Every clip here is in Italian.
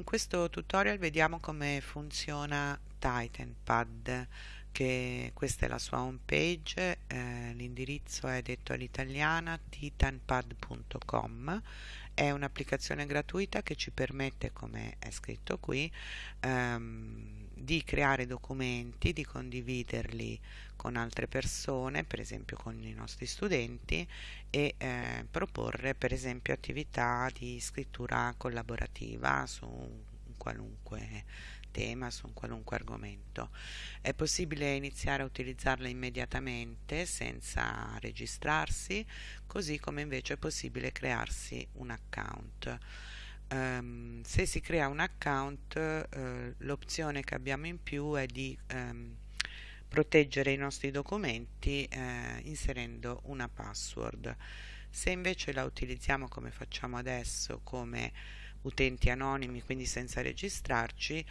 In questo tutorial vediamo come funziona TitanPad, che questa è la sua home page, eh, l'indirizzo è detto all'italiana titanpad.com, è un'applicazione gratuita che ci permette, come è scritto qui, ehm, di creare documenti, di condividerli con altre persone, per esempio con i nostri studenti, e eh, proporre per esempio attività di scrittura collaborativa su un qualunque tema, su un qualunque argomento. È possibile iniziare a utilizzarla immediatamente senza registrarsi, così come invece è possibile crearsi un account. Um, se si crea un account uh, l'opzione che abbiamo in più è di um, proteggere i nostri documenti uh, inserendo una password. Se invece la utilizziamo come facciamo adesso come utenti anonimi quindi senza registrarci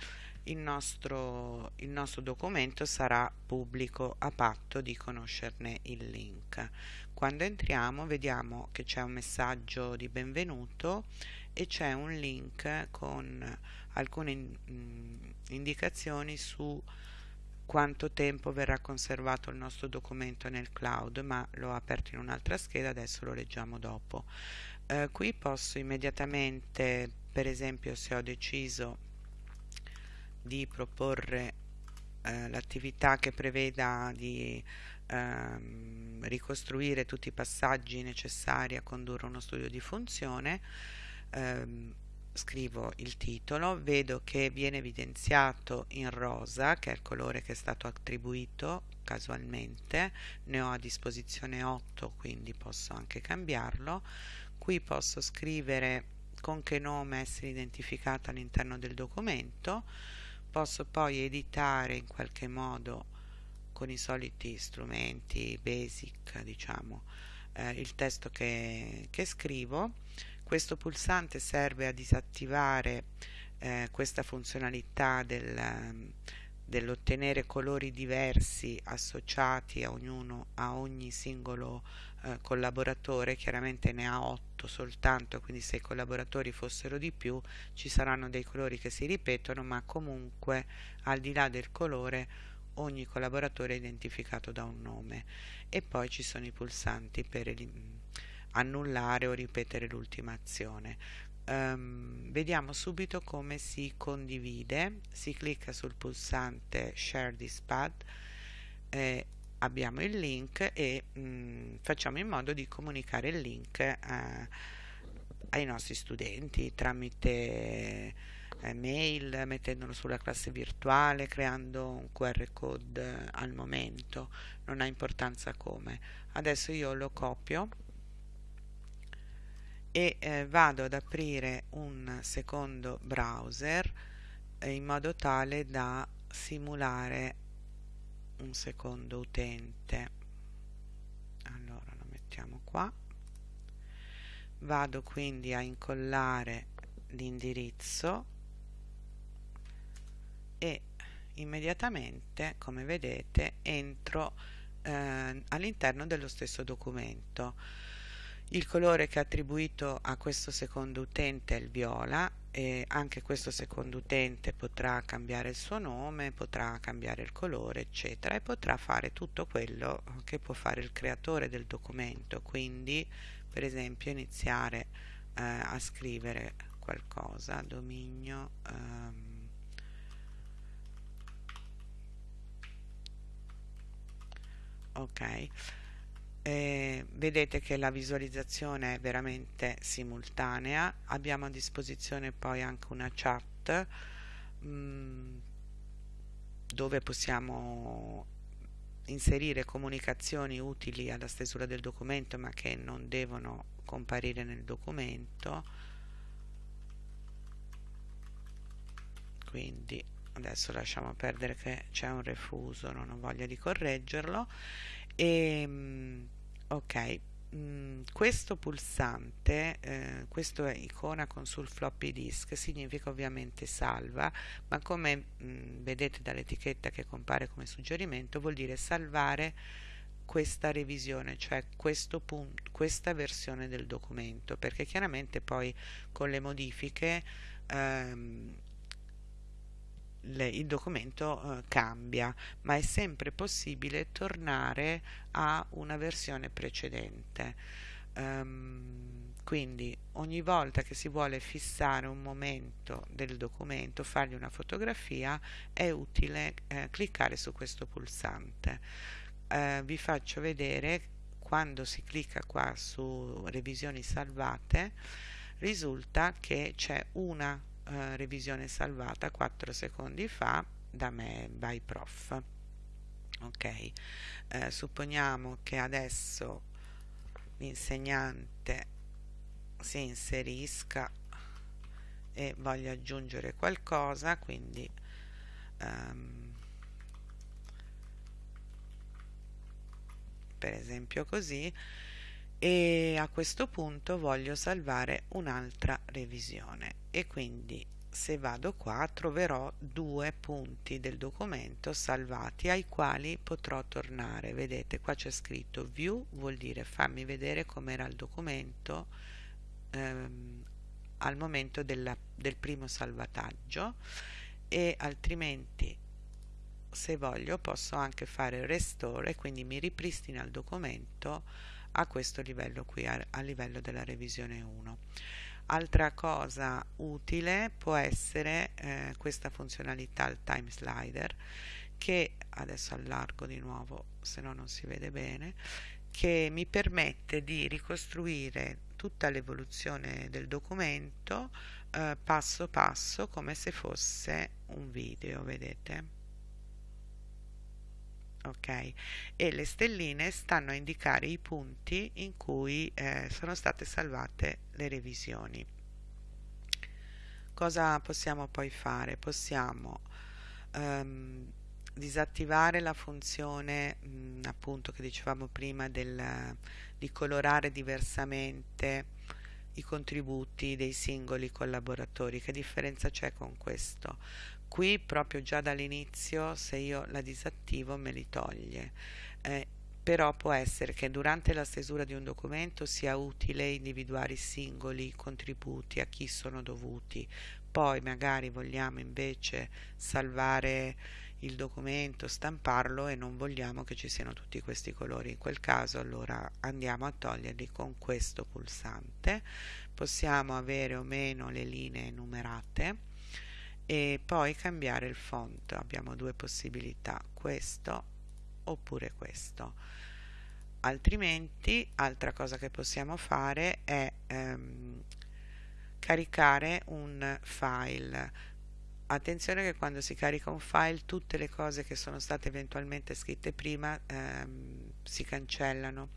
il nostro, il nostro documento sarà pubblico a patto di conoscerne il link. Quando entriamo vediamo che c'è un messaggio di benvenuto e c'è un link con alcune mm, indicazioni su quanto tempo verrà conservato il nostro documento nel cloud ma l'ho aperto in un'altra scheda adesso lo leggiamo dopo. Eh, qui posso immediatamente per esempio se ho deciso di proporre eh, l'attività che preveda di ehm, ricostruire tutti i passaggi necessari a condurre uno studio di funzione ehm, scrivo il titolo, vedo che viene evidenziato in rosa, che è il colore che è stato attribuito casualmente, ne ho a disposizione 8, quindi posso anche cambiarlo. Qui posso scrivere con che nome essere identificato all'interno del documento, posso poi editare in qualche modo con i soliti strumenti basic, diciamo, eh, il testo che, che scrivo. Questo pulsante serve a disattivare eh, questa funzionalità del, dell'ottenere colori diversi associati a, ognuno, a ogni singolo eh, collaboratore, chiaramente ne ha 8 soltanto, quindi se i collaboratori fossero di più ci saranno dei colori che si ripetono, ma comunque al di là del colore ogni collaboratore è identificato da un nome e poi ci sono i pulsanti per annullare o ripetere l'ultima azione. Um, vediamo subito come si condivide, si clicca sul pulsante Share this pad, eh, abbiamo il link e mh, mm, facciamo in modo di comunicare il link eh, ai nostri studenti tramite eh, mail, mettendolo sulla classe virtuale, creando un QR code al momento, non ha importanza come. Adesso io lo copio e eh, vado ad aprire un secondo browser eh, in modo tale da simulare un secondo utente. Allora lo mettiamo qua. Vado quindi a incollare l'indirizzo e immediatamente come vedete entro eh, all'interno dello stesso documento il colore che è attribuito a questo secondo utente è il viola e anche questo secondo utente potrà cambiare il suo nome, potrà cambiare il colore, eccetera, e potrà fare tutto quello che può fare il creatore del documento, quindi per esempio iniziare eh, a scrivere qualcosa, dominio ehm, ok eh, vedete che la visualizzazione è veramente simultanea. Abbiamo a disposizione poi anche una chat mh, mm, dove possiamo inserire comunicazioni utili alla stesura del documento ma che non devono comparire nel documento. Quindi adesso lasciamo perdere che c'è un refuso non ho voglia di correggerlo e mm, ok mm, questo pulsante eh, questa icona con sul floppy disk significa ovviamente salva ma come mh, mm, vedete dall'etichetta che compare come suggerimento vuol dire salvare questa revisione cioè questo punto, questa versione del documento perché chiaramente poi con le modifiche ehm, le, il documento eh, cambia, ma è sempre possibile tornare a una versione precedente. Um, quindi ogni volta che si vuole fissare un momento del documento, fargli una fotografia, è utile eh, cliccare su questo pulsante. Eh, vi faccio vedere quando si clicca qua su revisioni salvate, risulta che c'è una eh, revisione salvata 4 secondi fa da me by prof. Ok. Eh, supponiamo che adesso l'insegnante si inserisca e voglia aggiungere qualcosa quindi um, per esempio così e a questo punto voglio salvare un'altra revisione. E quindi se vado qua troverò due punti del documento salvati ai quali potrò tornare. Vedete qua c'è scritto view vuol dire fammi vedere com'era il documento ehm, al momento della, del primo salvataggio. E altrimenti se voglio posso anche fare restore quindi mi ripristina il documento a questo livello qui, a, a livello della revisione 1. Altra cosa utile può essere eh, questa funzionalità, il time slider, che adesso allargo di nuovo, se no non si vede bene, che mi permette di ricostruire tutta l'evoluzione del documento eh, passo passo come se fosse un video, vedete? Ok. E le stelline stanno a indicare i punti in cui eh, sono state salvate le revisioni. Cosa possiamo poi fare? Possiamo um, disattivare la funzione mh, mm, appunto che dicevamo prima del, di colorare diversamente i contributi dei singoli collaboratori. Che differenza c'è con questo qui proprio già dall'inizio se io la disattivo me li toglie. Eh, però può essere che durante la stesura di un documento sia utile individuare i singoli contributi a chi sono dovuti. Poi magari vogliamo invece salvare il documento, stamparlo e non vogliamo che ci siano tutti questi colori. In quel caso allora andiamo a toglierli con questo pulsante. Possiamo avere o meno le linee numerate e poi cambiare il font. Abbiamo due possibilità questo oppure questo. Altrimenti altra cosa che possiamo fare è ehm, caricare un file. Attenzione che quando si carica un file tutte le cose che sono state eventualmente scritte prima ehm, si cancellano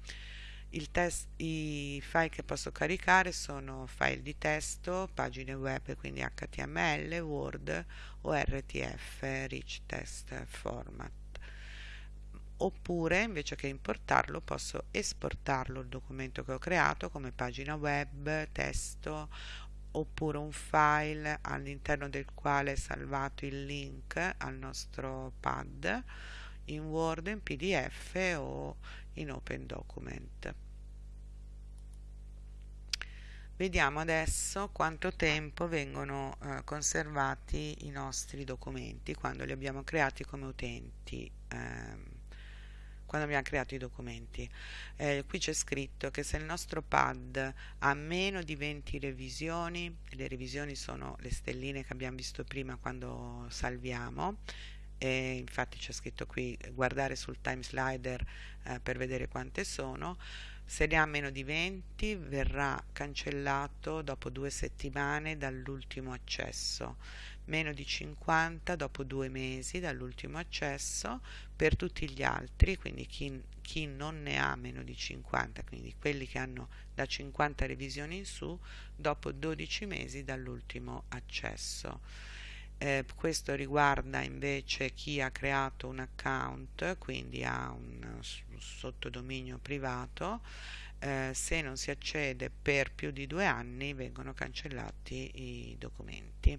Test, I file che posso caricare sono file di testo, pagine web, quindi HTML, Word o RTF, Rich Text Format. Oppure, invece che importarlo, posso esportarlo il documento che ho creato come pagina web, testo, oppure un file all'interno del quale è salvato il link al nostro pad in Word, in PDF o in Open Document. Vediamo adesso quanto tempo vengono eh, conservati i nostri documenti quando li abbiamo creati come utenti. Ehm, quando abbiamo creato i documenti. Eh, qui c'è scritto che se il nostro pad ha meno di 20 revisioni, le revisioni sono le stelline che abbiamo visto prima quando salviamo, e infatti c'è scritto qui guardare sul time slider eh, per vedere quante sono. Se ne ha meno di 20 verrà cancellato dopo due settimane dall'ultimo accesso. Meno di 50 dopo due mesi dall'ultimo accesso per tutti gli altri quindi chi, chi non ne ha meno di 50 quindi quelli che hanno da 50 revisioni in su dopo 12 mesi dall'ultimo accesso eh, questo riguarda invece chi ha creato un account, quindi ha un, sottodominio privato, eh, se non si accede per più di due anni vengono cancellati i documenti.